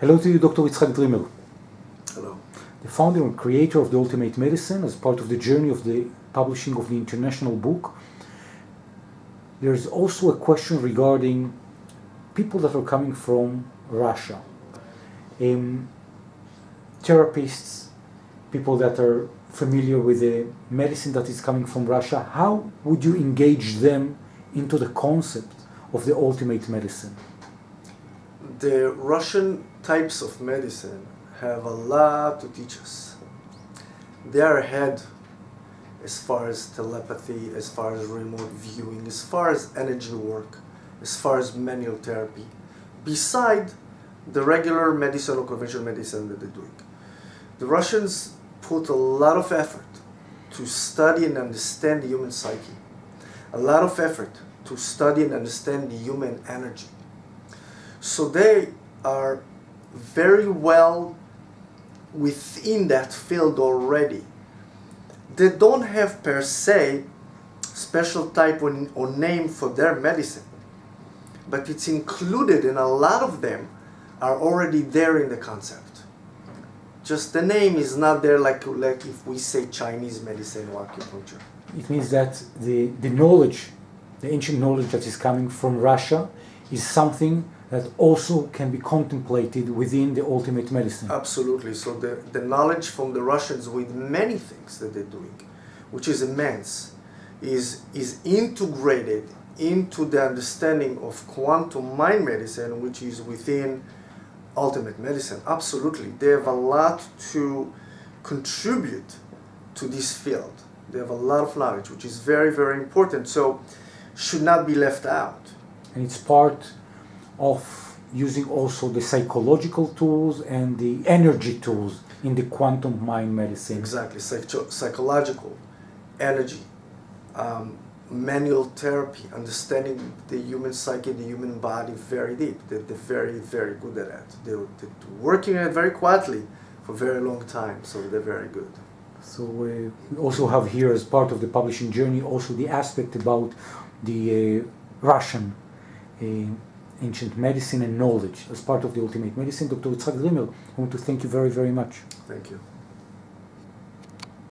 Hello to you, Dr. Yitzhak Dreamer. Hello. The founder and creator of the Ultimate Medicine, as part of the journey of the publishing of the international book. There is also a question regarding people that are coming from Russia. Um, therapists, people that are familiar with the medicine that is coming from Russia, how would you engage them into the concept of the ultimate medicine? The Russian types of medicine have a lot to teach us. They are ahead as far as telepathy, as far as remote viewing, as far as energy work, as far as manual therapy, beside the regular medicine or conventional medicine that they're doing. The Russians put a lot of effort to study and understand the human psyche, a lot of effort to study and understand the human energy. So they are very well within that field already. They don't have per se special type or, name for their medicine, but it's included in a lot of them are already there in the concept. Just the name is not there like, like if we say Chinese medicine or acupuncture. It means that the, the knowledge, the ancient knowledge that is coming from Russia is something that also can be contemplated within the ultimate medicine. Absolutely. So the, the knowledge from the Russians with many things that they're doing, which is immense, is, is integrated into the understanding of quantum mind medicine, which is within ultimate medicine. Absolutely. They have a lot to contribute to this field. They have a lot of knowledge, which is very, very important. So should not be left out. And it's part of using also the psychological tools and the energy tools in the quantum mind medicine. Exactly, Psycho psychological, energy, um, manual therapy, understanding the human psyche, the human body very deep. They're, they're very, very good at that. They're, they're, working at it very quietly for a very long time, so they're very good. So uh, we also have here as part of the publishing journey also the aspect about the uh, Russian uh, ancient medicine and knowledge as part of the ultimate medicine. Dr. Yitzhak Dreamer, I want to thank you very, very much. Thank you.